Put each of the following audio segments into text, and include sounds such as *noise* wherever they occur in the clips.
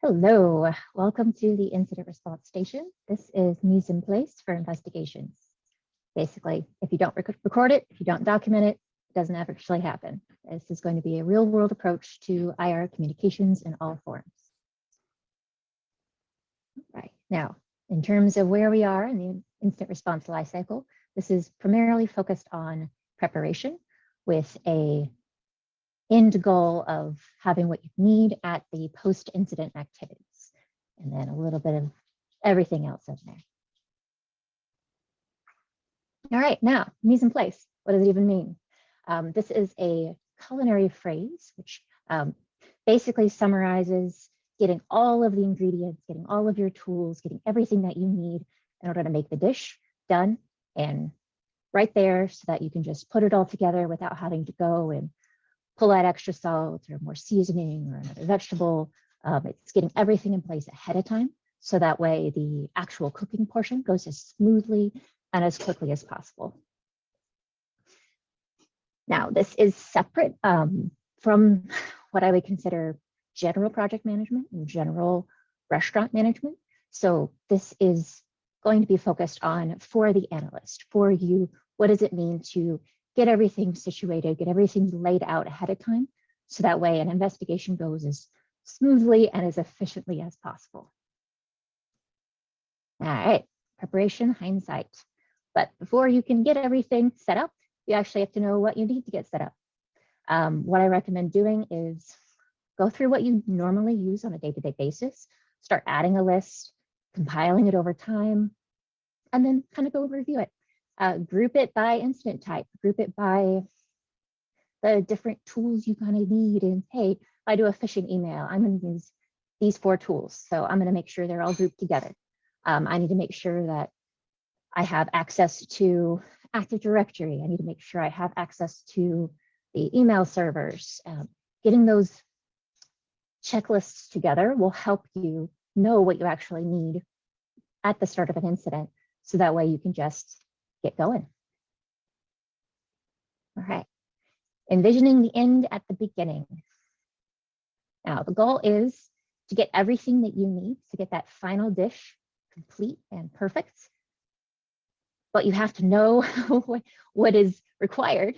Hello, welcome to the incident response station. This is mise en place for investigations. Basically, if you don't rec record it, if you don't document it, it doesn't actually happen. This is going to be a real world approach to IR communications in all forms. Right now, in terms of where we are in the incident response lifecycle, this is primarily focused on preparation with a end goal of having what you need at the post-incident activities, and then a little bit of everything else in there. All right, now, mise en place. What does it even mean? Um, this is a culinary phrase, which um, basically summarizes getting all of the ingredients, getting all of your tools, getting everything that you need in order to make the dish done and right there so that you can just put it all together without having to go and pull out extra salt or more seasoning or another vegetable. Um, it's getting everything in place ahead of time. So that way the actual cooking portion goes as smoothly and as quickly as possible. Now, this is separate um, from what I would consider general project management and general restaurant management. So this is going to be focused on for the analyst, for you, what does it mean to get everything situated, get everything laid out ahead of time. So that way an investigation goes as smoothly and as efficiently as possible. All right, preparation, hindsight. But before you can get everything set up, you actually have to know what you need to get set up. Um, what I recommend doing is go through what you normally use on a day-to-day -day basis, start adding a list, compiling it over time, and then kind of go review it uh, group it by incident type, group it by the different tools you kind of need. And hey, if I do a phishing email, I'm going to use these four tools. So I'm going to make sure they're all grouped together. Um, I need to make sure that I have access to Active Directory. I need to make sure I have access to the email servers. Um, getting those checklists together will help you know what you actually need at the start of an incident. So that way you can just get going. All right, envisioning the end at the beginning. Now, the goal is to get everything that you need to get that final dish complete and perfect. But you have to know *laughs* what is required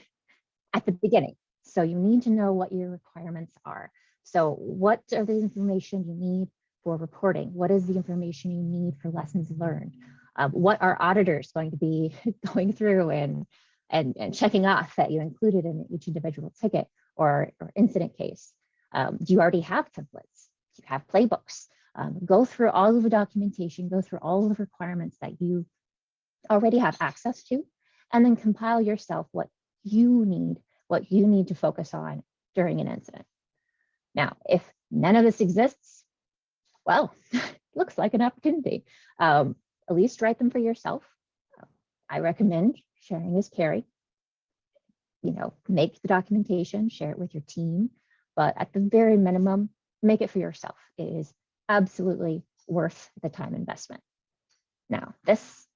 at the beginning. So you need to know what your requirements are. So what are the information you need for reporting? What is the information you need for lessons learned? Um, what are auditors going to be *laughs* going through and, and, and checking off that you included in each individual ticket or, or incident case? Um, do you already have templates? Do you have playbooks? Um, go through all of the documentation, go through all of the requirements that you already have access to, and then compile yourself what you need, what you need to focus on during an incident. Now, if none of this exists, well, *laughs* looks like an opportunity. Um, at least write them for yourself. I recommend sharing is carry. You know, make the documentation, share it with your team, but at the very minimum, make it for yourself. It is absolutely worth the time investment. Now, this,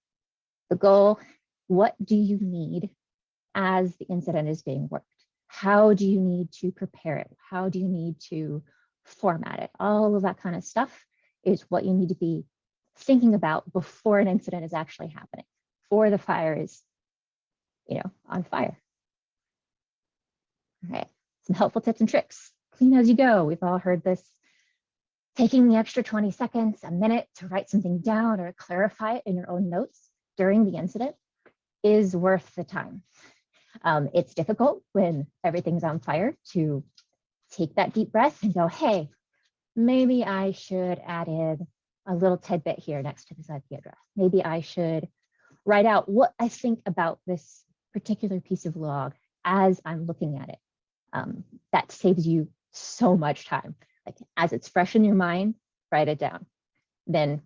the goal, what do you need as the incident is being worked? How do you need to prepare it? How do you need to format it? All of that kind of stuff is what you need to be thinking about before an incident is actually happening, before the fire is, you know, on fire. All right, some helpful tips and tricks. Clean as you go. We've all heard this. Taking the extra 20 seconds, a minute to write something down or clarify it in your own notes during the incident is worth the time. Um, it's difficult when everything's on fire to take that deep breath and go, hey, maybe I should add in a little tidbit here next to this IP address. Maybe I should write out what I think about this particular piece of log as I'm looking at it. Um, that saves you so much time. Like as it's fresh in your mind, write it down. Then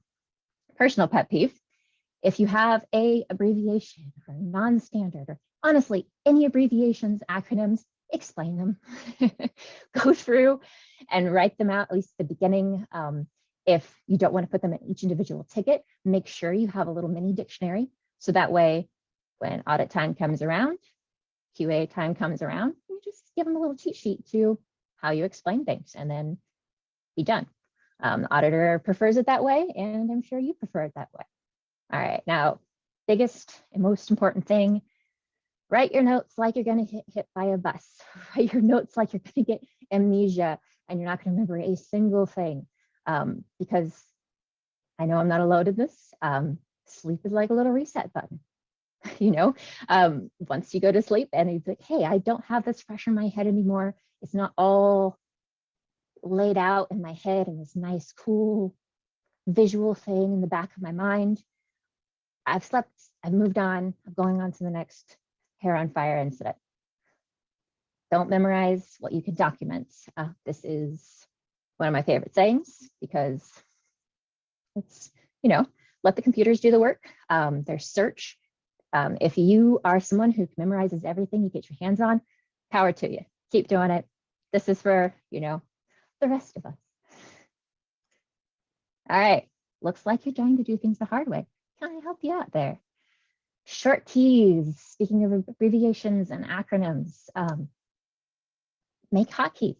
personal pet peeve, if you have a abbreviation or non-standard or honestly, any abbreviations, acronyms, explain them. *laughs* Go through and write them out, at least the beginning. Um, if you don't want to put them in each individual ticket, make sure you have a little mini dictionary. So that way, when audit time comes around, QA time comes around, you just give them a little cheat sheet to how you explain things and then be done. Um, the auditor prefers it that way, and I'm sure you prefer it that way. All right, now, biggest and most important thing, write your notes like you're gonna get hit by a bus. *laughs* Write your notes like you're gonna get amnesia and you're not gonna remember a single thing. Um, because I know I'm not alone in this. Um, sleep is like a little reset button. *laughs* you know, um, once you go to sleep and it's like, hey, I don't have this fresh in my head anymore. It's not all laid out in my head in this nice, cool visual thing in the back of my mind. I've slept, I've moved on, I'm going on to the next hair on fire incident. Don't memorize what you can document. Uh, this is one of my favorite sayings because it's, you know, let the computers do the work. Um, there's search. Um, if you are someone who memorizes everything you get your hands on, power to you. Keep doing it. This is for, you know, the rest of us. All right, looks like you're trying to do things the hard way. Can I help you out there? Short keys, speaking of abbreviations and acronyms, um, make hotkeys.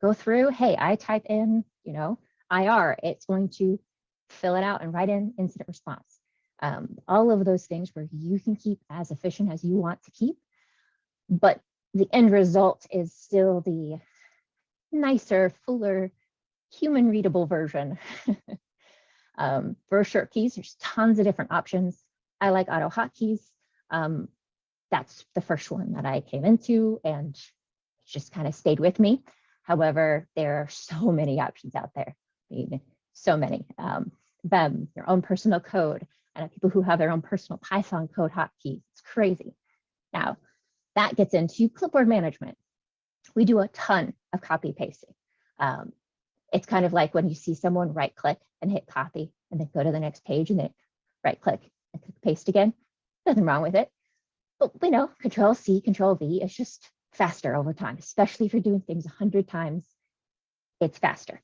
Go through, hey, I type in, you know, IR, it's going to fill it out and write in incident response. Um, all of those things where you can keep as efficient as you want to keep, but the end result is still the nicer, fuller, human readable version. *laughs* um, for short keys, there's tons of different options. I like AutoHotkeys. Um, that's the first one that I came into and just kind of stayed with me. However, there are so *laughs* many options out there. I mean, so many. Um, them, your own personal code, and people who have their own personal Python code hotkeys. It's crazy. Now, that gets into clipboard management. We do a ton of copy pasting. Um, it's kind of like when you see someone right click and hit copy and then go to the next page and then right click and click paste again. Nothing wrong with it. But we know control C, control V is just faster over time, especially if you're doing things a hundred times, it's faster.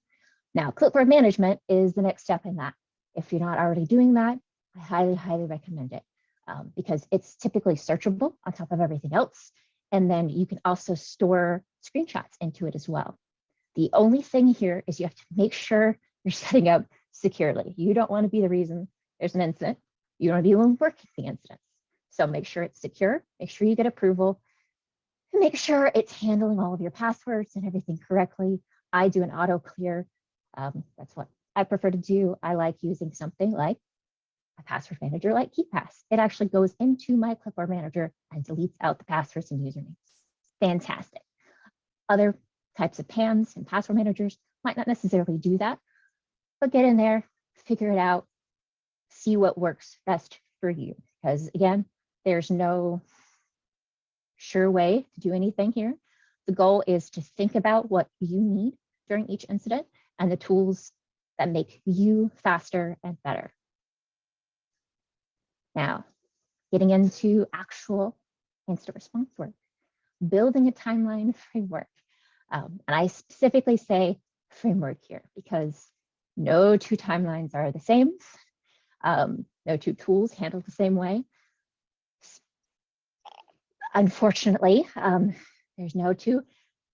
Now, clipboard management is the next step in that. If you're not already doing that, I highly, highly recommend it um, because it's typically searchable on top of everything else. And then you can also store screenshots into it as well. The only thing here is you have to make sure you're *laughs* setting up securely. You don't want to be the reason there's an incident. You don't want to be the one working the incidents. So make sure it's secure, make sure you get approval, make sure it's handling all of your passwords and everything correctly. I do an auto clear. Um, that's what I prefer to do. I like using something like a password manager like KeePass. It actually goes into my clipboard manager and deletes out the passwords and usernames. Fantastic. Other types of PAMs and password managers might not necessarily do that, but get in there, figure it out, see what works best for you. Because again, there's no sure way to do anything here. The goal is to think about what you need during each incident and the tools that make you faster and better. Now, getting into actual incident response work, building a timeline *laughs* framework. Um, and I specifically say framework here because no two timelines are the same. Um, no two tools handle the same way. Unfortunately, um, there's no two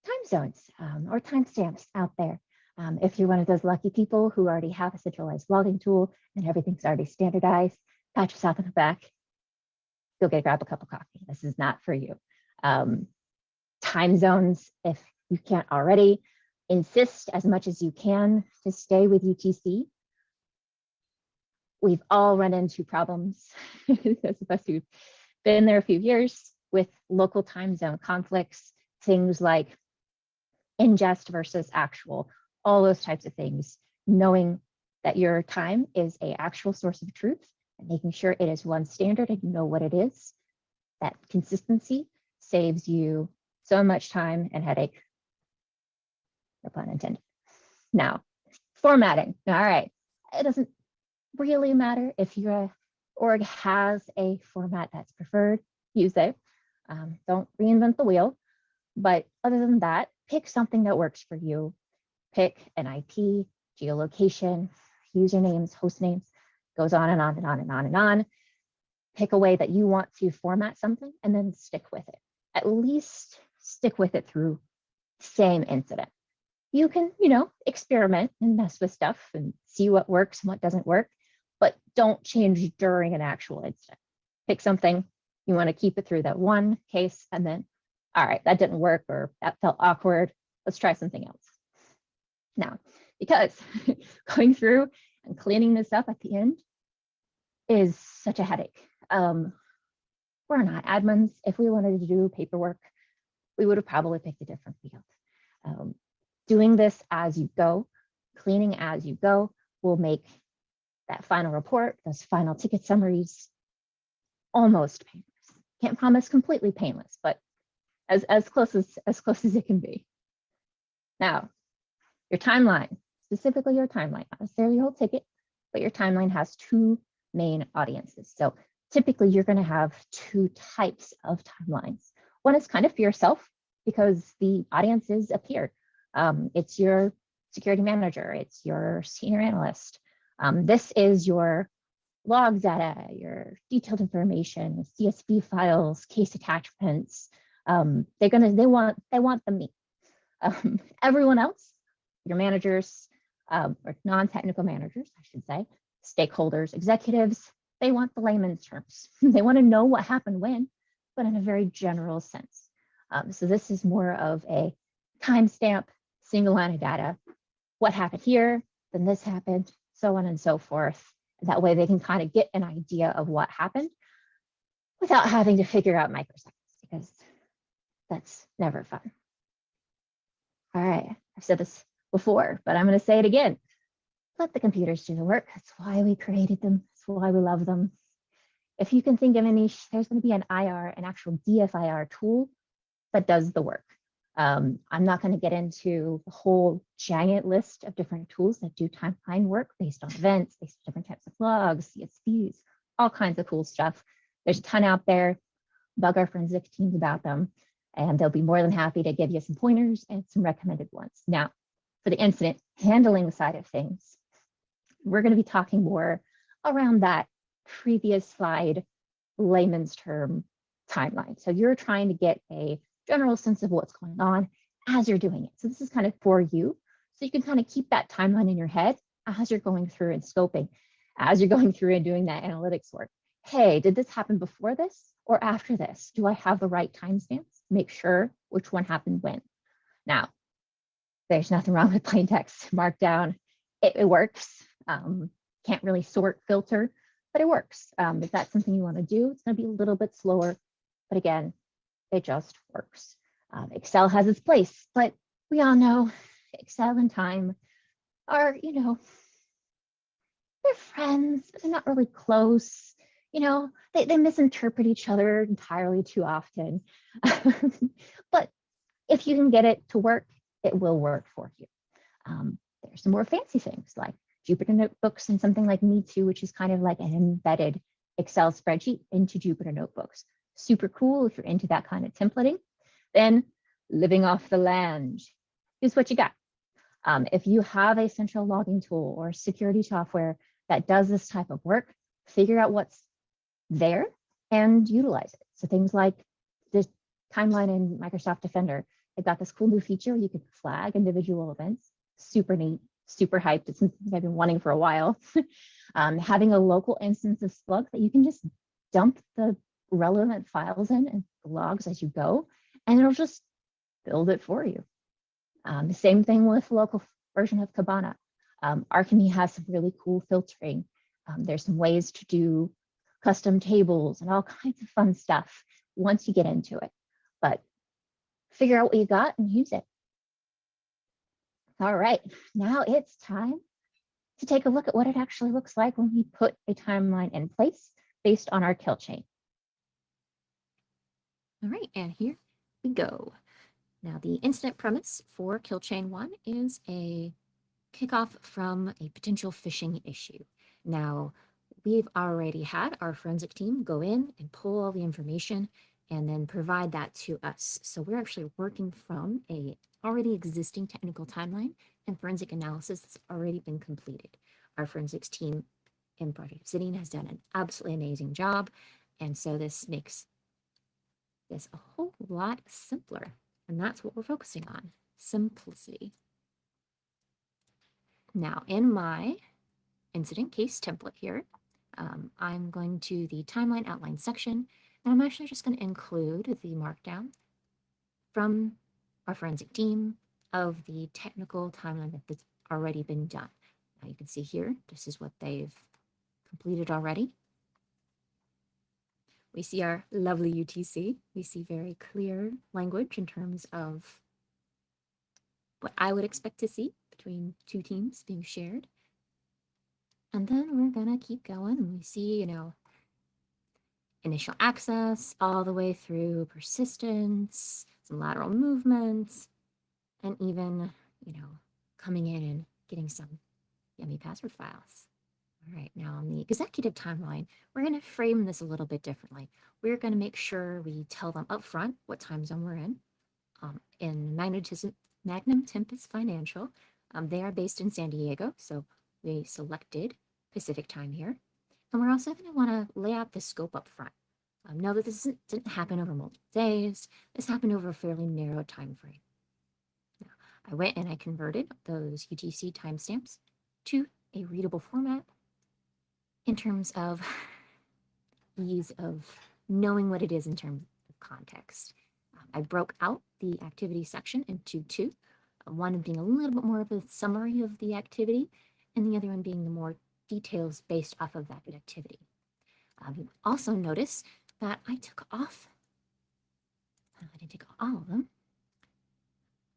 time zones um, or timestamps out there. Um, if you're one of those lucky people who already have a centralized logging tool and everything's already standardized, pat yourself on the back, go get grab a cup of coffee. This is not for you. Um, time zones, if you can't already, insist as much as you can to stay with UTC. We've all run into problems, those of us who've been there a few years with local time zone conflicts, things like ingest versus actual, all those types of things, knowing that your time is a actual source of truth and making sure it is one standard and you know what it is. That consistency saves you so much time and headache. No pun intended. Now, formatting. All right. It doesn't really matter if your org has a format that's preferred, use it. Um, don't reinvent the wheel. But other than that, pick something that works for you. Pick an IP, geolocation, usernames, host names, goes on and on and on and on and on. Pick a way that you want to format something and then stick with it. At least stick with it through same incident. you can, you know, experiment and mess with stuff and see what works and what doesn't work, but don't change during an actual incident. Pick something, you want to keep it through that one case and then, all right, that didn't work or that felt awkward. Let's try something else. Now, because *laughs* going through and cleaning this up at the end is such a headache. Um, we're not admins. If we wanted to do paperwork, we would have probably picked a different field. Um, doing this as you go, cleaning as you go will make that final report, those final ticket summaries, almost painless. Can't promise completely painless, but as, as close as, as close as it can be. Now, your timeline, specifically your timeline, not necessarily your whole ticket, but your timeline has two main audiences. So typically you're going to have two types of timelines. One is kind of for yourself because the audience audiences appear. Um, it's your security manager, it's your senior analyst. Um, this is your log data, your detailed information, CSV files, case attachments. Um, they're gonna, they want, they want the meat. *laughs* Um, everyone else, your managers, um, or non-technical managers, I should say, stakeholders, executives, they want the layman's terms. *laughs* they want to know what happened when, but in a very general sense. Um, so this is more of a timestamp, single line of data. What happened here, then this happened, so on and so forth. That way they can kind of get an idea of what happened without having to figure out microseconds because that's never fun. All right, I've said this before, but I'm going to say it again. Let the computers do the work. That's why we created them. That's why we love them. If you can think of any, there's going to be an IR, an actual DFIR tool that does the work. Um, I'm not going to get into the whole giant list of different tools that do timeline work based on events, based on different types of logs, CSVs, all kinds of cool stuff. There's a ton out there. Bug our forensic teams about them, and they'll be more than happy to give you some pointers and some recommended ones. Now, for the incident handling side of things, we're going to be talking more around that previous slide layman's term timeline. So you're trying to get a general sense of what's going on as you're doing it. So this is kind of for you. So you can kind of keep that timeline in your head as you're going through and scoping, as you're *laughs* going through and doing that analytics work. Hey, did this happen before this or after this? Do I have the right timestamps? Make sure which one happened when. Now, there's nothing wrong with plain text *laughs* markdown. It, it works. Um, can't really sort filter, but it works. Um, if that's something you want to do, it's going to be a little bit slower. But again, it just works. Um, Excel has its place, but we all know Excel and time are, you know, they're friends, they're not really close. You know, they, they misinterpret each other entirely too often. *laughs* but if you can get it to work, it will work for you. Um, there's some more fancy things like Jupyter Notebooks and something like Me2, which is kind of like an embedded Excel spreadsheet into Jupyter Notebooks super cool if you're into that kind of templating. Then living off the land is what you got. Um, if you have a central logging tool or security software that does this type of work, figure out what's there and utilize it. So things like the timeline in Microsoft Defender, they've got this cool new feature where you can flag individual events. Super neat, super hyped. It's something I've been wanting for a while. *laughs* um, having a local instance of Splunk that you can just dump the relevant files in and logs as you go, and it'll just build it for you. Um, the same thing with local version of Kibana. Um, Alchemy has some really cool filtering. Um, there's some ways to do custom tables and all *laughs* kinds of fun stuff once you get into it. But figure out what you got and use it. All right, now it's time to take a look at what it actually looks like when we put a timeline in place based on our kill chain. All right, and here we go. Now the incident premise for kill chain one is a kickoff from a potential phishing issue. Now we've already had our forensic team go in and pull all the information and then provide that to us. So we're actually working from a already existing technical timeline and forensic analysis that's already been completed. Our forensics team in Project Obsidian has done an absolutely amazing job. And so this makes is a whole lot simpler. And that's what we're focusing on, simplicity. Now, in my incident case template here, um, I'm going to the timeline outline section, and I'm actually just going to include the markdown from our forensic team of the technical timeline that's already been done. Now you can see here, this is what they've completed already. We see our lovely UTC. We see very clear language in terms of what I would expect to see between two teams being shared. And then we're gonna keep going we see, you know, initial access all the way through persistence, some lateral movements, and even, you know, coming in and getting some yummy password files. All right, now on the executive timeline, we're going to frame this a little bit differently. We're going to make sure we tell them up front what time zone we're in. Um, in magnetism, Magnum Tempus Financial, um, they are based in San Diego, so we selected Pacific time here. And we're also going to want to lay out the scope up front. Um, know that this didn't happen over multiple days. This happened over a fairly narrow time frame. Now, I went and I converted those UTC timestamps to a readable format in terms of ease of knowing what it is in terms of context. Um, I broke out the activity section into two, uh, one being a little bit more of a summary of the activity, and the other one being the more details based off of that activity. Um, you also notice that I took off, I didn't take all of them,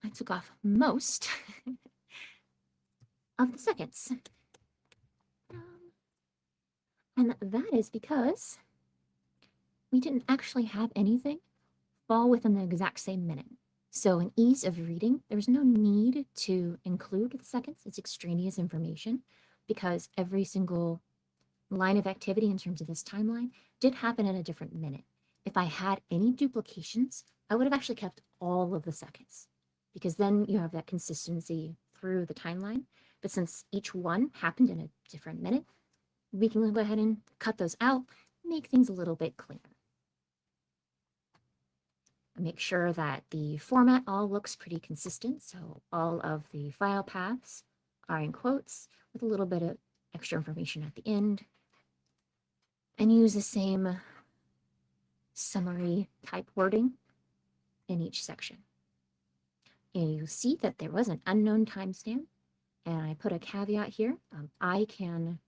I took off most *laughs* of the seconds. And that is because we didn't actually have anything fall within the exact same minute. So in ease of reading, there's no need to include the seconds. It's extraneous information because every single line of activity in terms of this timeline did happen in a different minute. If I had any duplications, I would have actually kept all of the seconds because then you have that consistency through the timeline. But since each one happened in a different minute, we can go ahead and cut those out, make things a little bit cleaner. Make sure that the format all looks pretty consistent. So all of the file paths are in quotes with a little bit of extra information at the end. And use the same summary type wording in each section. And you see that there was an unknown timestamp and I put a caveat here. Um, I can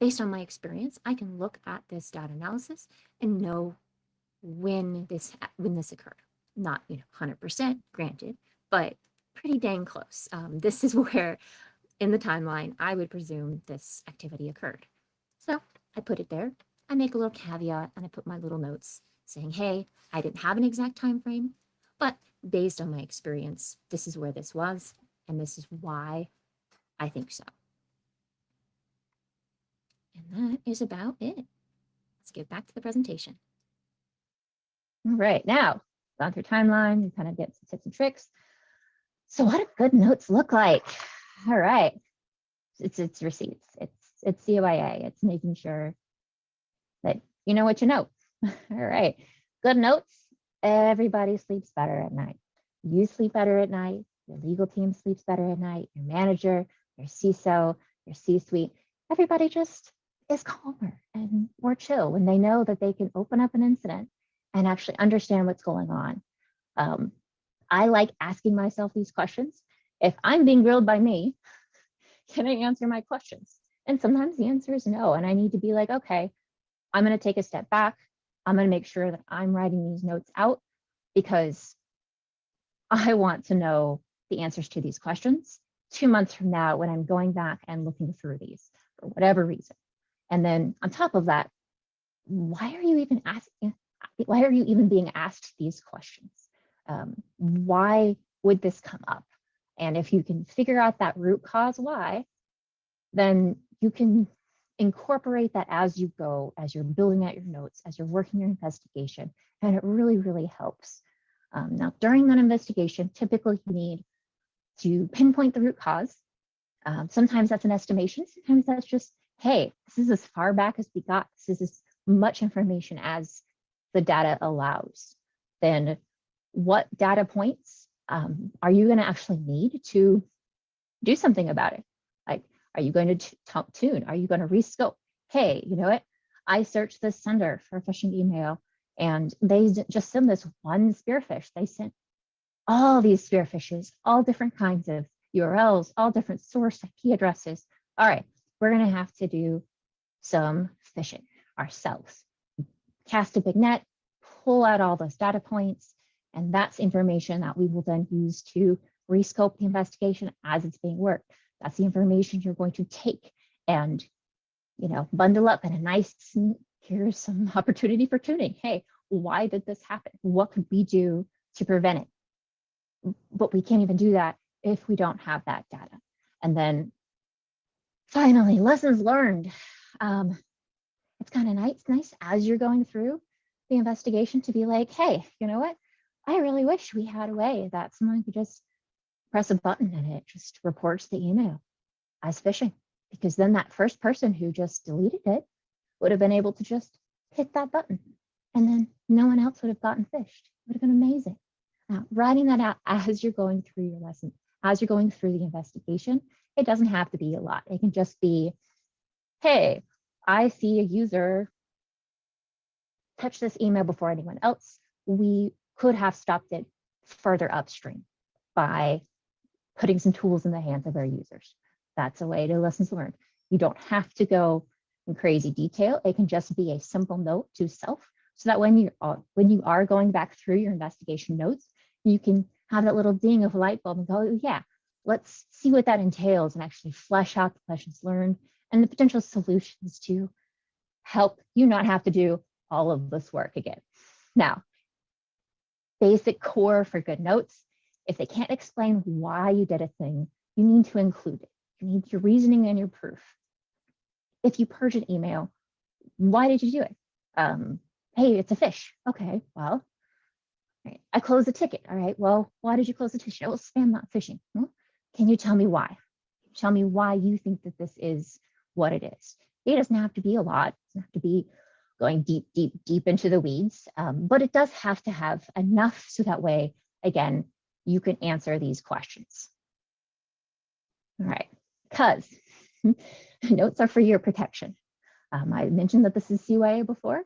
based on my experience, I can look at this data analysis and know when this when this occurred. Not you know 100% granted, but pretty dang close. Um, this is *laughs* where in the timeline I would presume this activity occurred. So I put it there. I make a little caveat and I put my little notes saying, hey, I didn't have an exact time frame, but based on my experience, this is where this was, and this is why I think so. And that is about it. Let's get back to the presentation. All right, now gone through timeline, you kind of get some tips and tricks. So what do good notes look like? All right, it's it's receipts, it's it's CYA, it's making sure that you know what you know. *laughs* All right, good notes. Everybody sleeps better at night. You sleep better at night. Your legal team sleeps better at night. Your manager, your CISO, your C-suite. Everybody just is calmer and more chill when they know that they can open up an incident and actually understand what's going on. Um, I like asking myself these questions. If I'm being grilled by me, *laughs* can I answer my questions? And sometimes the answer is no. And I need to be like, okay, I'm going to take a step back. I'm going to make sure that I'm writing these notes out because I want to know the answers to these questions two months from now when I'm going back and looking through these for whatever reason. And then on top of that, why are you even asking? Why are you even being asked these questions? Um, why would this come up? And if you can figure out that root cause why, then you can incorporate that as you go, as you're building out your notes, as you're working your investigation, and it really, really helps. Um, now, during that investigation, typically you need to pinpoint the root cause. Um, sometimes that's an estimation, sometimes that's just hey, this is as far back as we got. This is as much information as the data allows. Then what data points um, are you going to actually need to do something about it. Like, are you going to tune? Are you going to rescope? Hey, you know what? I searched this sender for a phishing email and they d- just sent this one spearphish. They sent all these spearphishes, all different kinds of URLs, all different source IP addresses. All right, we're going to have to do some fishing ourselves. Cast a big net, pull out all those data points, and that's information that we will then use to rescope the investigation as it's being worked. That's the information you're going to take and, you know, bundle up in a nice, here's some *laughs* opportunity for tuning. Hey, why did this happen? What could we do to prevent it? But we can't even do that if we don't have that data. And then finally, lessons learned. Um, it's kind of nice, nice as you're going through the investigation to be like, hey, you know what? I really wish we had a way that someone could just press a button and it just reports the email as phishing. Because then that first person who just deleted it would have been able to just hit that button and then no one else would have gotten phished. It would have been amazing. Now, writing that out *laughs* as you're going through your lesson, as you're going through the investigation, it doesn't have to be a lot. It can just be, hey, I see a user touch this email before anyone else. We could have stopped it further upstream by putting some tools in the hands of our users. That's a way to lessons learned. You don't have to go in crazy detail. It can just be a simple note to self so that when you are, when you are going back through your investigation notes, you can have that little ding of light bulb and go, oh, yeah, let's see what that entails and actually flesh out the lessons learned and the potential solutions to help you not have to do all of this work again. Now, basic core for good notes. If they can't explain why you did a thing, you need to include it. You need your reasoning and your proof. If you purge an email, why did you do it? Um, hey, it's a fish. Okay, well, right. I closed the ticket. All right, well, why did you close the ticket? Well, spam, not phishing. Hmm? Can you tell me why? Tell me why you think that this is what it is. It doesn't have to be a lot. It doesn't have to be going deep, deep, deep into the weeds, um, but it does have to have enough so that way, again, you can answer these questions. All right, because *laughs* notes are for your protection. Um, I mentioned that this is CYA before.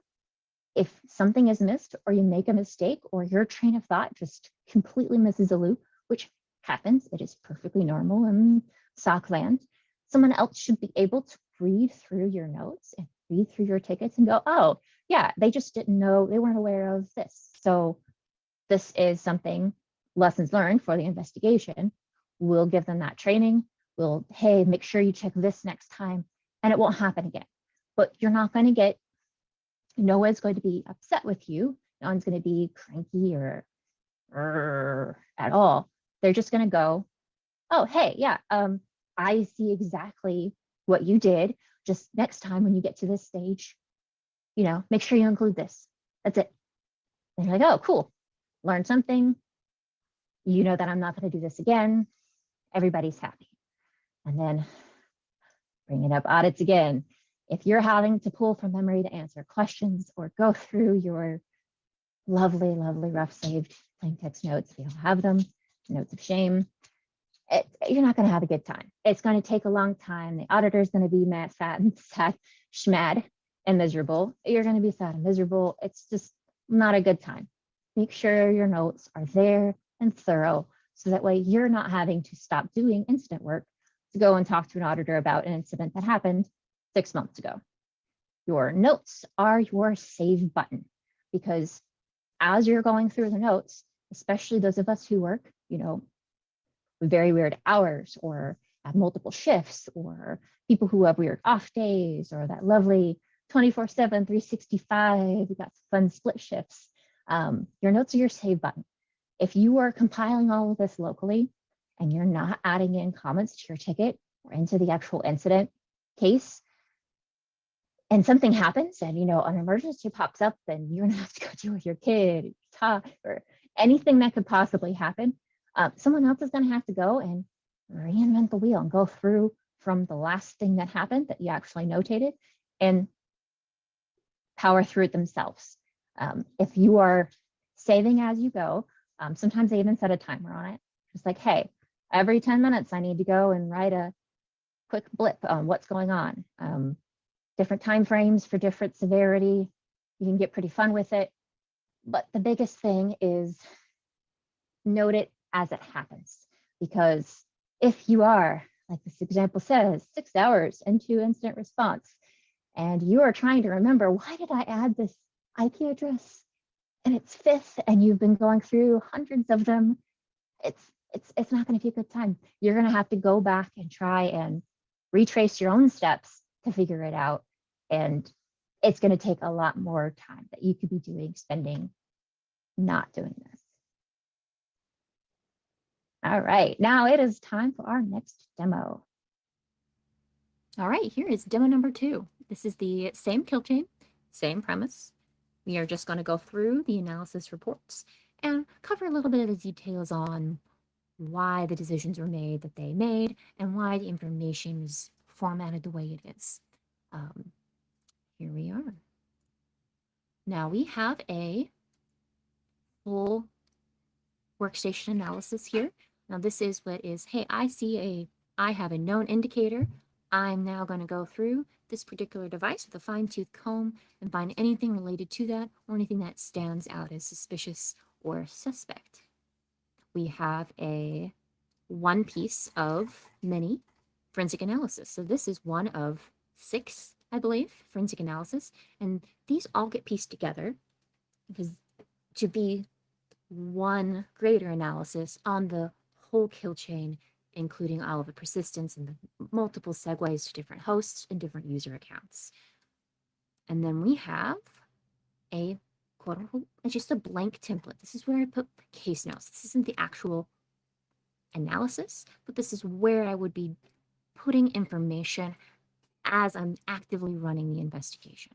If something is missed or you make a mistake or your train of thought just completely misses a loop, which happens, it is perfectly normal in SOC land, someone else should be able to read through your notes and read through your tickets and go, oh, yeah, they just didn't know, they weren't aware of this. So this is something, lessons learned for the investigation. We'll give them that training. We'll, hey, make sure you check this next time and it won't happen again. But you're not going to get, no one's going to be upset with you. No one's going to be cranky or, or at all. They're just going to go, oh, hey, yeah, um, I see exactly what you did. Just next time when you get to this stage, you know, make sure you include this. That's it. And you're like, oh, cool. Learn something. You know that I'm not going to do this again. Everybody's happy. And then bringing up audits again. If you're having to pull from memory to answer questions or go through your lovely, lovely rough saved plain text notes, we all have them, notes of shame, it, you're not going to have a good time. It's going to take a long time. The auditor is going to be mad, sad, and *laughs* sad, schmad, and miserable. You're going to be sad and miserable. It's just not a good time. Make sure your notes are there and thorough so that way you're not having to stop doing incident work to go and talk to an auditor about an incident that happened six months ago. Your notes are your save button because as you're going through the notes, especially those of us who work, you know, very weird hours or have multiple shifts or people who have weird off days or that lovely 24 7 365 we got fun split shifts. Um, your notes are your save button. If you are compiling all of this locally and you're not adding in comments to your ticket or into the actual incident case and something happens and you know an emergency pops up then you're gonna *laughs* have to go deal with your kid talk, or anything that could possibly happen uh, someone else is going to have to go and reinvent the wheel and go through from the last thing that happened that you actually notated and power through it themselves. Um, if you are saving as you go, um, sometimes they even set a timer on it. Just like, hey, every 10 minutes I need to go and write a quick blip on what's going on. Um, different time frames for different severity. You can get pretty fun with it. But the biggest thing is note it as it happens. Because if you are, like this example says, six hours into incident response, and you are trying to remember, why did I add this IP address? And it's fifth, and you've been going through hundreds of them. It's it's it's not going to be a good time. You're going to have to go back and try and retrace your own steps to figure it out. And it's going to take a lot more time that you could be doing spending not doing this. All right, now it is time for our next demo. All right, here is demo number two. This is the same kill chain, same premise. We are just going to go through the analysis reports and cover a little bit of the details on why the decisions were made that they made and why the information is formatted the way it is. Um, here we are. Now we have a full workstation analysis here. Now this is what is, hey, I see a, I have a known indicator. I'm now going to go through this particular device with a fine tooth comb and find anything related to that or anything that stands out as suspicious or suspect we have a one piece of many forensic analysis. So this is one of six, I believe, forensic analysis. And these all get pieced together because to be one greater analysis on the whole kill chain, including all of the persistence and the multiple segues to different hosts and different user accounts. And then we have a quote unquote, it's just a blank template. This is where I put case notes. This isn't the actual analysis, but this is where I would be putting information as I'm actively running the investigation,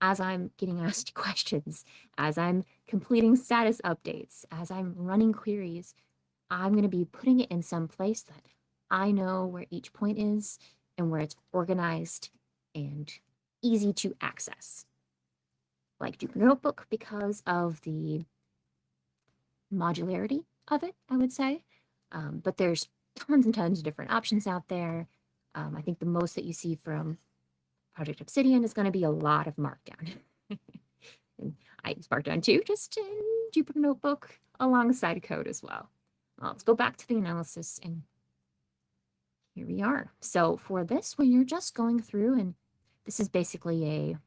as I'm getting *laughs* asked questions, as I'm completing status updates, as I'm running queries, I'm going to be putting it in some place that I know where each point is and where it's organized and easy to access like Jupyter Notebook because of the modularity of it, I would say. Um, but there's tons and tons of different options out there. Um, I think the most that you see from Project Obsidian is going to be a lot of Markdown. *laughs* and I use Markdown too, just in Jupyter Notebook alongside code as well. Let's go back to the analysis and here we are. So for this, when you're just going through and this is basically a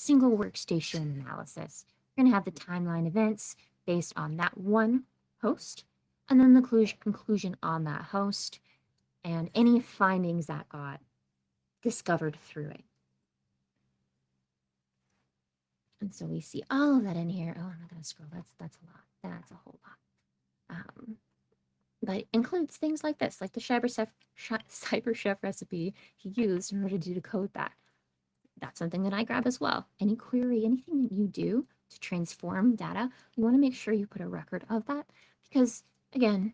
single workstation analysis. You're going to have the timeline events based on that one host, and then the conclusion on that host, and any findings that got discovered through it. And so we see all of that in here. Oh, I'm not going to scroll. That's that's a lot. That's a whole lot. Um, but includes things like this, like the CyberChef, *laughs* CyberChef recipe he used in order to decode that that's something that I grab as well. Any query, anything that you do to transform data, you want to make sure you put a record of that because, again,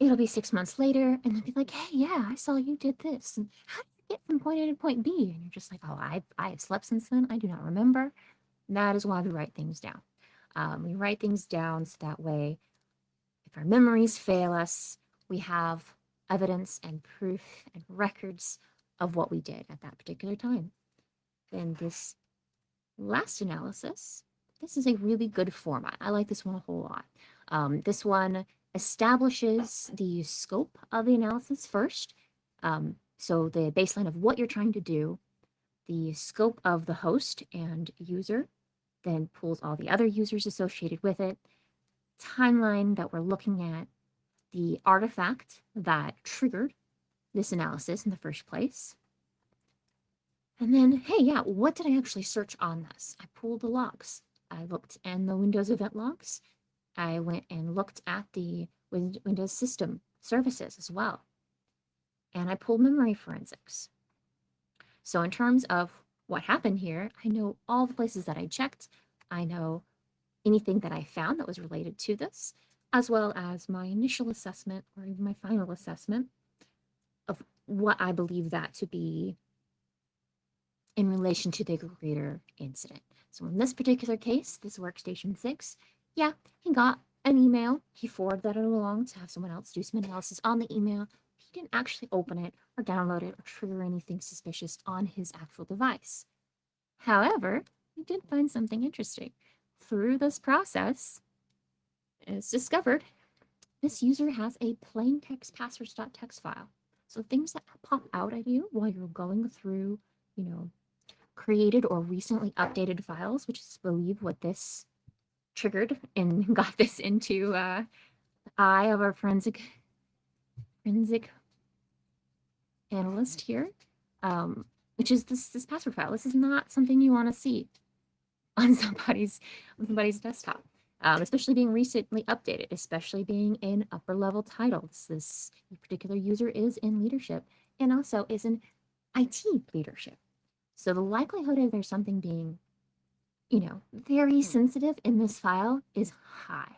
it'll be six months later and they'll be like, hey, yeah, I saw you did this. And how did you get from point A to point B? And you're just like, oh, I, I have slept since then. I do not remember. That is why we write things down. Um, we write things down so that way, if our memories fail us, we have evidence and proof and records of what we did at that particular time. Then this last analysis, this is a really good format. I like this one a whole lot. Um, this one establishes the scope of the analysis first. Um, so the baseline of what you're trying to do, the scope of the host and user, then pulls all the other users associated with it, timeline that we're looking at, the artifact that triggered this analysis in the first place. And then, hey, yeah, what did I actually search on this? I pulled the logs. I looked in the Windows event logs. I went and looked at the Windows system services as well. And I pulled memory forensics. So in terms of what happened here, I know all the places that I checked. I know anything that I found that was related to this, as well as my initial assessment or even my final assessment of what I believe that to be in relation to the greater incident. So in this particular case, this workstation six, yeah, he got an email. He forwarded that along to have someone else do some analysis on the email. He didn't actually open it or download it or trigger anything suspicious on his actual device. However, he did find something interesting. Through this process, it's discovered this user has a plain text passwords.txt file. So things that pop out at you while you're going through, you know, created or recently updated files, which is believe what this triggered and *laughs* got this into uh, the eye of our forensic forensic analyst here, um, which is this this password file. This is not something you want to see *laughs* on somebody's on somebody's desktop, um, especially being recently updated, especially being in upper level titles. This particular user is in leadership and also is in IT leadership. So the likelihood of there's something being, you know, very sensitive in this file is high.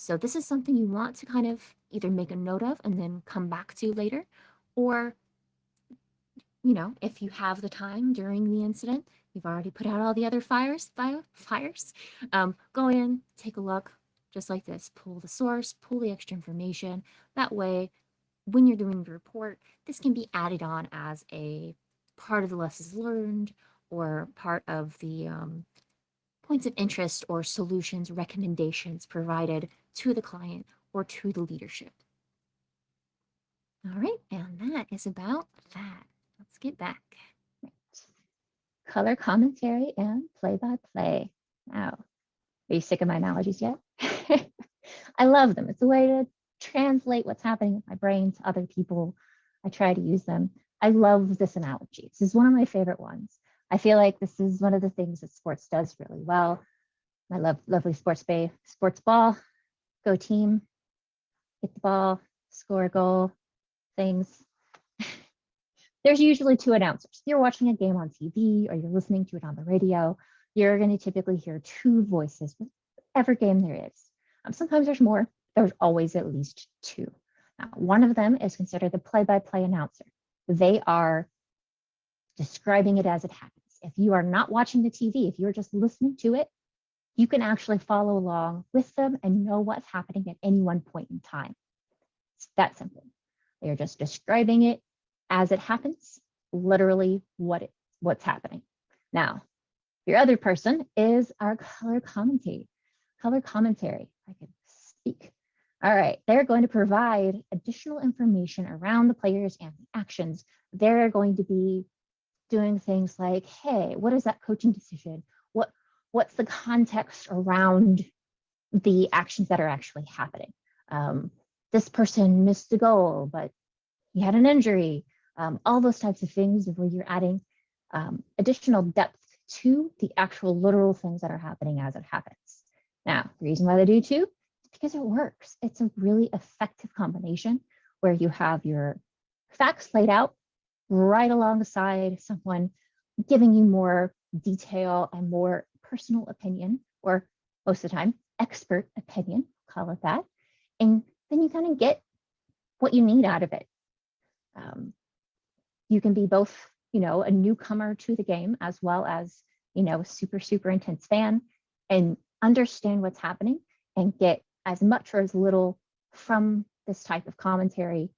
So this is something you want to kind of either make a note of and then come back to later, or, you know, if you have the time during the incident, you've already put out all the other fires, fire, fires, um, go in, take a look, just like this, pull the source, pull the extra information. That way, when you're doing the report, this can be added on as a part of the lessons learned or part of the um, points of interest or solutions, recommendations provided to the client or to the leadership. All right, and that is about that. Let's get back. Color commentary and play-by-play. Now, are you sick of my analogies yet? *laughs* I love them. It's a way to translate what's happening in my brain to other people. I try to use them. I love this analogy. This is one of my favorite ones. I feel like this is one of the things that sports does really well. I love lovely sports bay, sports ball, go team, hit the ball, score a goal, things. *laughs* There's usually two announcers. If you're watching a game on TV or you're listening to it on the radio, you're going to typically hear two voices with every game there is. Um, sometimes there's more, there's always at least two. Now, one of them is considered the play-by-play -play announcer. They are describing it as it happens. If you are not watching the TV, if you're just listening to it, you can actually follow along with them and know what's happening at any one point in time. It's that simple. They're just describing it as it happens, literally what it, what's happening. Now, your other person is our color commentary. Color commentary, I can speak. All right, they're going to provide additional information around the players and the actions. They're going to be doing things like, hey, what is that coaching decision? What What's the context around the actions that are actually happening? Um, this person missed a goal, but he had an injury. Um, all those types of things where you're adding um, additional depth to the actual literal things that are happening as it happens. Now, the reason why they do too because it works. It's a really effective combination where you have your facts laid out right alongside someone giving you more detail and more personal opinion, or most of the time, expert opinion, call it that. And then you kind of get what you need out of it. Um, you can be both, you know, a newcomer to the game as well as, you know, a super, super intense fan and understand what's happening and get as much or as little from this type of commentary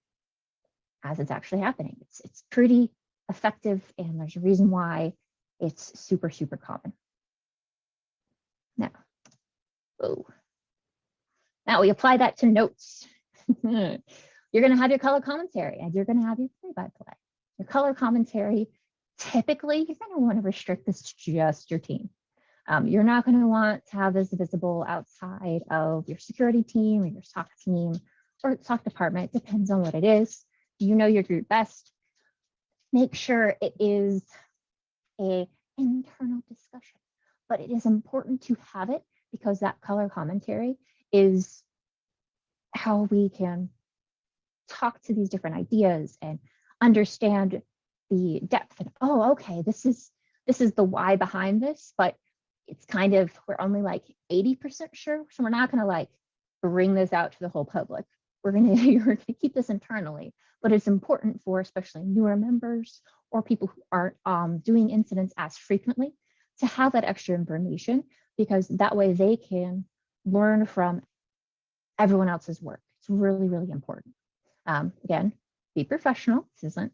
as it's actually happening. It's, it's pretty effective and there's a reason why it's super, super common. Now, oh, now we apply that to notes. *laughs* you're going to have your color commentary and you're going to have your play-by-play. Your color commentary, typically, you're going to want to restrict this to just your team. Um, you're not going to want to have this visible outside of your security team or your SOC team or SOC department, depends on what it is. You know your group best? Make sure it is a internal discussion, but it is important to have it because that color commentary is how we can talk to these different ideas and understand the depth and oh okay this is this is the why behind this but it's kind of, we're only like 80% sure. So we're not gonna like bring this out to the whole public. We're gonna, *laughs* you're gonna keep this internally, but it's important for especially newer members or people who aren't um, doing incidents as frequently to have that extra information because that way they can learn from everyone else's work. It's really, really important. Um, again, be professional. This isn't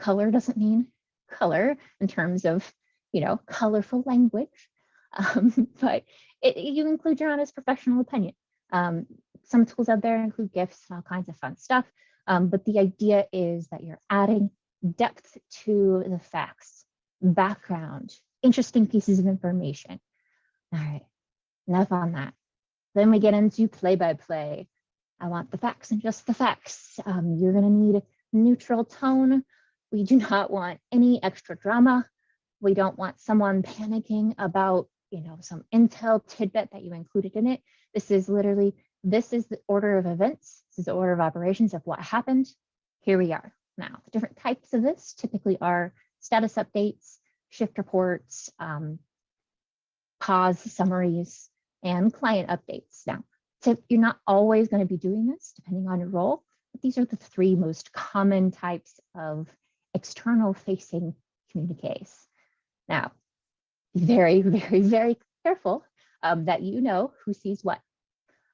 color doesn't mean color in terms of, you know, colorful language, *laughs* um, but it, you include your honest professional opinion. Um, some tools out there include GIFs and all kinds of fun stuff. Um, but the idea is that you're adding depth to the facts, background, interesting pieces of information. All right, enough on that. Then we get into play by play. I want the facts and just the facts. Um, you're going to need a neutral tone. We do *laughs* not want any extra drama. We don't want someone panicking about, you know, some intel tidbit that you included in it. This is literally, this is the order of events. This is the order of operations of what happened. Here we are. Now, the different types of this typically are status updates, shift reports, um, pause summaries, and client updates. Now, so you're not always going to be doing this depending on your role, but these are the three most common types of external facing communiques. Now, be very, *laughs* very, very careful um, that you know who sees what.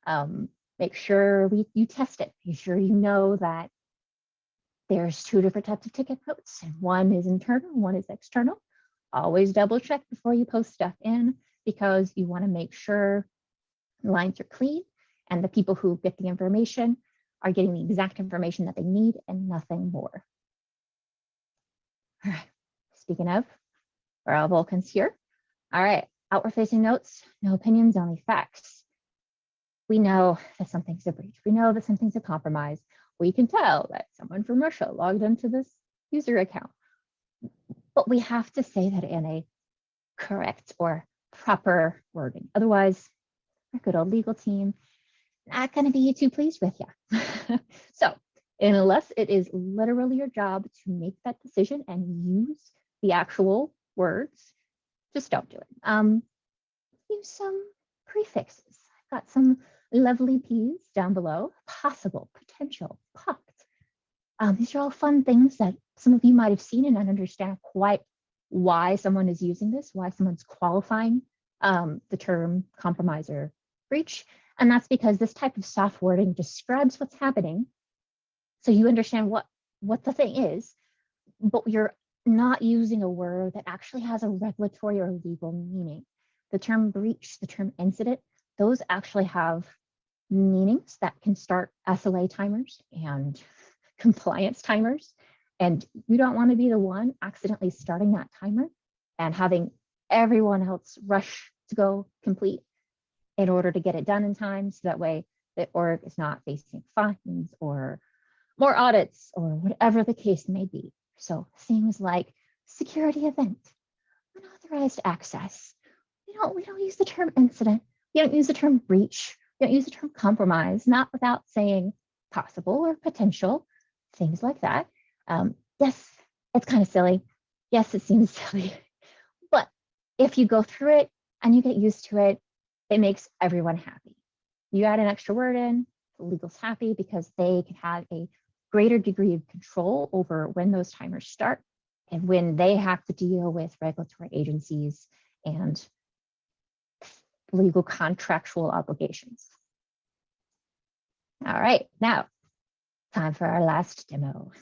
Um, make sure we, you test it. Make sure you know that there's two different types of ticket notes one is internal, one is external. Always double check before you post stuff in because you want to make sure lines are clean and the people who get the information are getting the exact information that they need and nothing more. All right, speaking of, we're all Vulcans here. All right, outward facing notes, no opinions, only facts. We know that something's a breach. We know that something's a compromise. We can tell that someone from Russia logged into this user account. But we have to say that in a correct or proper wording. Otherwise, our good old legal team not going to be too pleased with you. *laughs* so unless it is literally your job to make that decision and use the actual words, just don't do it. Um, use some prefixes. I've got some lovely P's down below, possible, potential, popped. Um, these are all fun things that some of you might have seen and not understand quite why someone is using this, why someone's qualifying um, the term compromiser breach. And that's because this type of soft wording describes what's happening. So you understand what, what the thing is, but you're not using a word that actually has a regulatory or legal meaning. The term breach, the term incident, those actually have meanings that can start SLA timers and *laughs* compliance timers. And you don't want to be the one accidentally starting that timer and having everyone else rush to go complete in order to get it done in time. So that way the org is not facing fines or more audits or whatever the case may be. So things like security event, unauthorized access. We don't, we don't use the term incident. We don't use the term breach. We don't use the term compromise, not without saying possible or potential, things like that. Um, yes, it's kind of silly. Yes, it seems *laughs* silly. If you go through it and you get used to it, it makes everyone happy. You add an extra word in, the legal's happy because they can have a greater degree of control over when those timers start and when they have to deal with regulatory agencies and legal contractual obligations. All right, now time for our last demo.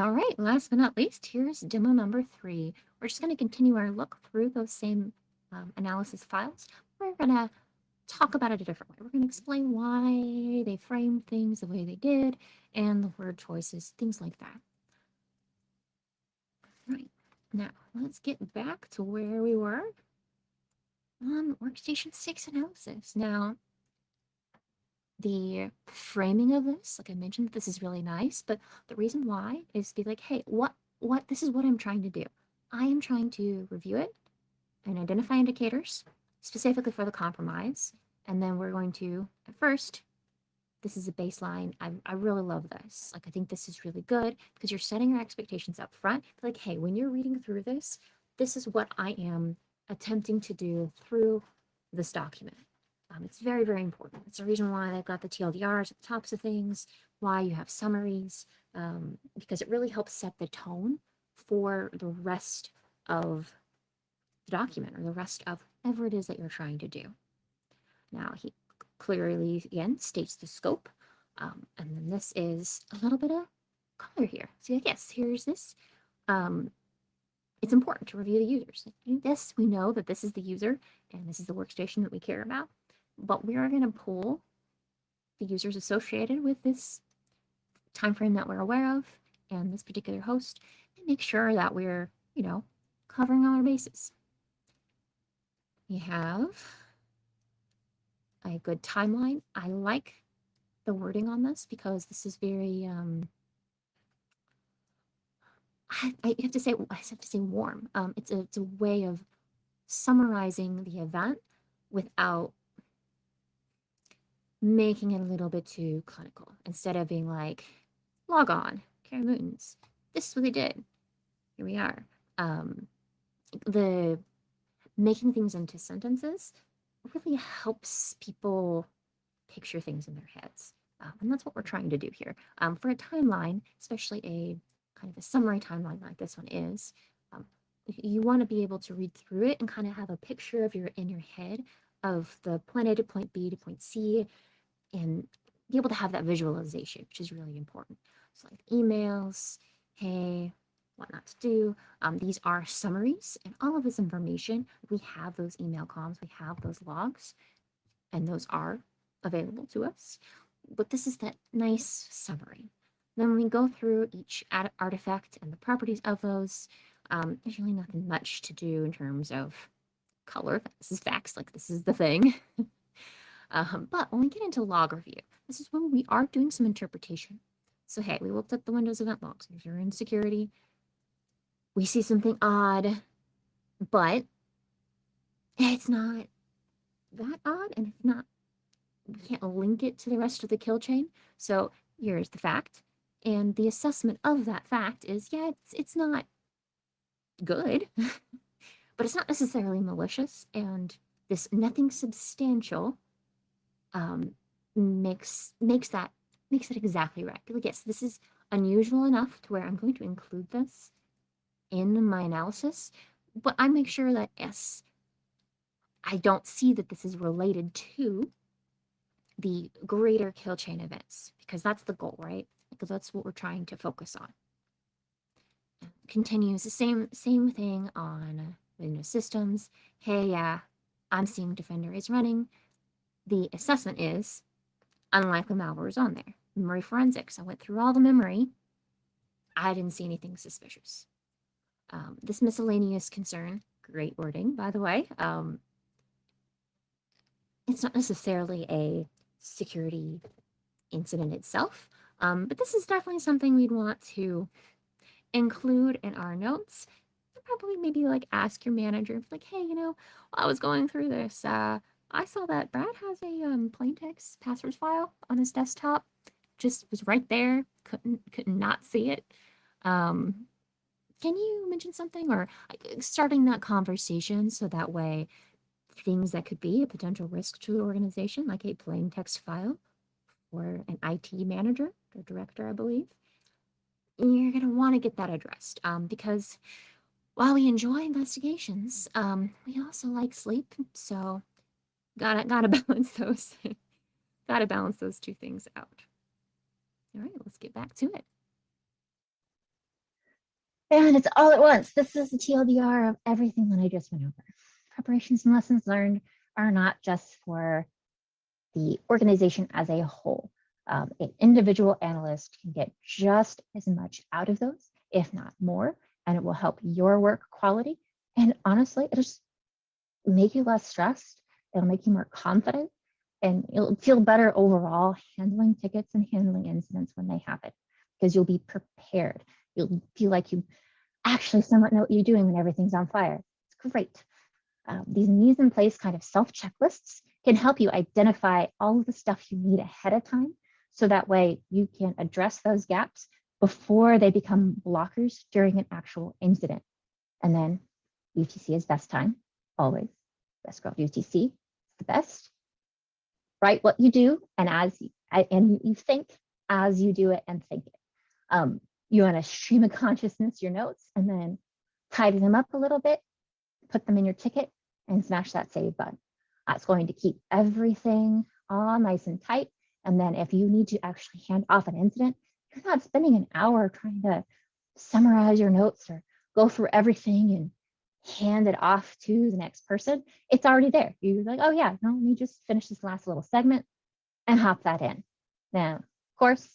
All right, last but not least, here's demo number three. We're just going to continue our look through those same um, analysis files. We're going to talk about it a different way. We're going to explain why they framed things the way they did and the word choices, things like that. Right, now let's get back to where we were on workstation six analysis. Now, the framing of this, like I mentioned, this is really nice, but the reason why is to be like, hey, what, what, this is what I'm trying to do. I am trying to review it and identify indicators specifically for the compromise. And then we're going to, at first, this is a baseline. I, I really love this. Like, I think this is really good because you're setting your expectations up front. Like, hey, when you're reading through this, this is what I am attempting to do through this document. Um, it's very, very important. It's the reason why they've got the TLDRs at the tops of things, why you have summaries, um, because it really helps set the tone for the rest of the document or the rest of whatever it is that you're trying to do. Now, he clearly, again, states the scope. Um, and then this is a little bit of color here. So yes, here's this. Um, it's important to review the users. This, we know that this is the user and this is the workstation that we care about, but we are going to pull the users associated with this time frame that we're aware of and this particular host and make sure that we're, you know, covering all our bases. We have a good timeline. I like the wording on this because this is very um I, I have to say I have to say warm. Um it's a it's a way of summarizing the event without making it a little bit too clinical instead of being like log on Karen Mootons this is what they did. Here we are. Um the making things into sentences really helps people picture things in their heads. Um, and that's what we're trying to do here. Um, for a timeline especially a kind of a summary timeline like this one is um, you want to be able to read through it and kind of have a picture of your in your head of the point A to point B to point C and be able to have that visualization, which is really important. So like emails, hey, what not to do. Um, these are summaries and all of this information, we have those email comms, we have those logs, and those are available to us. But this is that nice summary. Then we go through each artifact and the properties of those. Um, there's really nothing much to do in terms of color. This is facts, like this is the thing. *laughs* um, but when we get into log review, this is when we are doing some interpretation. So hey, we looked at the Windows event logs. If you're in security, we see something odd, but it's not that odd, and it's not. We can't link it to the rest of the kill chain. So here's the fact, and the assessment of that fact is yeah, it's it's not good, *laughs* but it's not necessarily malicious, and this nothing substantial um, makes makes that makes it exactly right. Like, yes, this is unusual enough to where I'm going to include this in my analysis, but I make sure that yes, I don't see that this is related to the greater kill chain events because that's the goal, right? Because that's what we're trying to focus on. Continues the same same thing on Windows systems. Hey, yeah, I'm seeing Defender is running. The assessment is unlikely malware is on there. Memory forensics. I went through all the memory. I didn't see anything suspicious. Um, this miscellaneous concern, great wording, by the way. Um, it's not necessarily a security incident itself, um, but this is definitely something we'd want to include in our notes. Probably maybe like ask your manager, like, hey, you know, I was going through this, uh, I saw that Brad has a um, plain text passwords file on his desktop. Just was right there, couldn't could not see it. Um, can you mention something or starting that conversation so that way things that could be a potential risk to the organization, like a plain text file or an IT manager or director, I believe, you're going to want to get that addressed um, because while we enjoy investigations, um, we also like sleep. So gotta *laughs* gotta balance those. gotta balance those two things out. All right, let's get back to it. And it's all at once. This is the TLDR of everything that I just went over. Preparations and lessons learned are not just for the organization as a whole. Um, an individual analyst can get just as much out of those, if not more, and it will help your work quality. And honestly, it'll just make you less stressed. It'll make you more confident and you'll feel better overall handling tickets and handling incidents when they happen because you'll be prepared. You'll feel like you actually somewhat know what you're doing when everything's on fire. It's great. Um, these mise en place kind of self checklists can help you identify all of the stuff you need ahead of time. So that way you can address those gaps before they become blockers during an actual incident. And then UTC is best time, always. Best girl UTC the best. Write what you do and as you, and you think as you do it and think it. Um, you want to stream of consciousness your notes and then tidy them up a little bit, put them in your ticket and smash that save button. That's going to keep everything all nice and tight. And then if you need to actually hand off an incident, you're not spending an hour trying to summarize your notes or go through everything and hand it off to the next person. It's already there. You're like, oh yeah, no, let me just finish this last little segment and hop that in. Now, of course,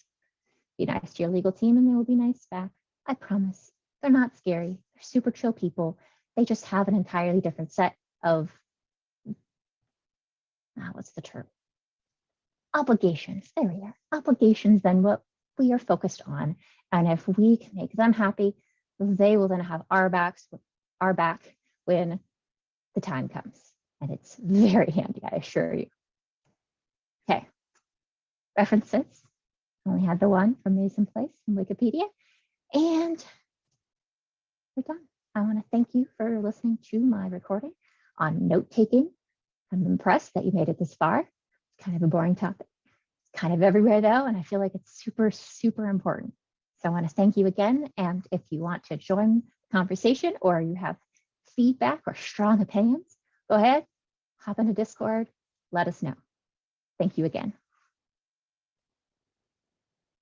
be nice to your legal team and they will be nice back. I promise. They're not scary. They're super chill people. They just have an entirely different set of, ah, what's the term? Obligations. There we are. Obligations than what we are focused on. And if we can make them happy, they will then have our backs, our back when the time comes. And it's very handy, I assure you. Okay. References. Only had the one from mise en place in Wikipedia. And we're done. I want to thank you for listening to my recording on note taking. I'm impressed that you made it this far. It's kind of a boring topic. It's kind of everywhere though, and I feel like it's super, super important. So I want to thank you again. And if you want to join conversation or you have feedback or strong opinions, go ahead, hop into Discord, let us know. Thank you again.